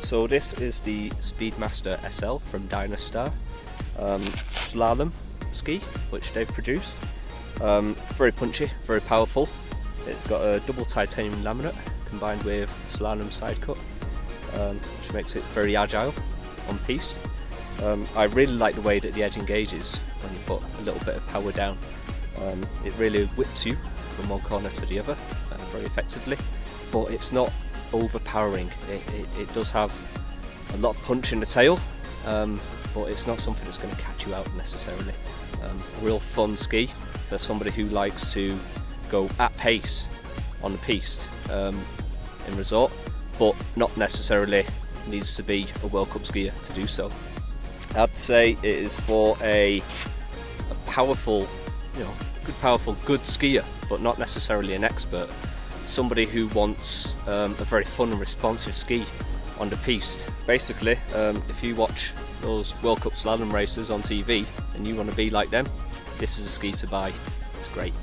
So this is the Speedmaster SL from Dynastar um, slalom ski which they've produced. Um, very punchy, very powerful. It's got a double titanium laminate combined with slalom side cut um, which makes it very agile on piste. Um, I really like the way that the edge engages when you put a little bit of power down. Um, it really whips you from one corner to the other uh, very effectively but it's not overpowering. It, it, it, does have a lot of punch in the tail, um, but it's not something that's going to catch you out necessarily. Um, real fun ski for somebody who likes to go at pace on the piste um, in resort, but not necessarily needs to be a World Cup skier to do so. I'd say it is for a, a powerful, you know, good powerful, good skier, but not necessarily an expert somebody who wants um, a very fun and responsive ski on the piste. Basically, um, if you watch those World Cup slalom races on TV and you want to be like them, this is a ski to buy. It's great.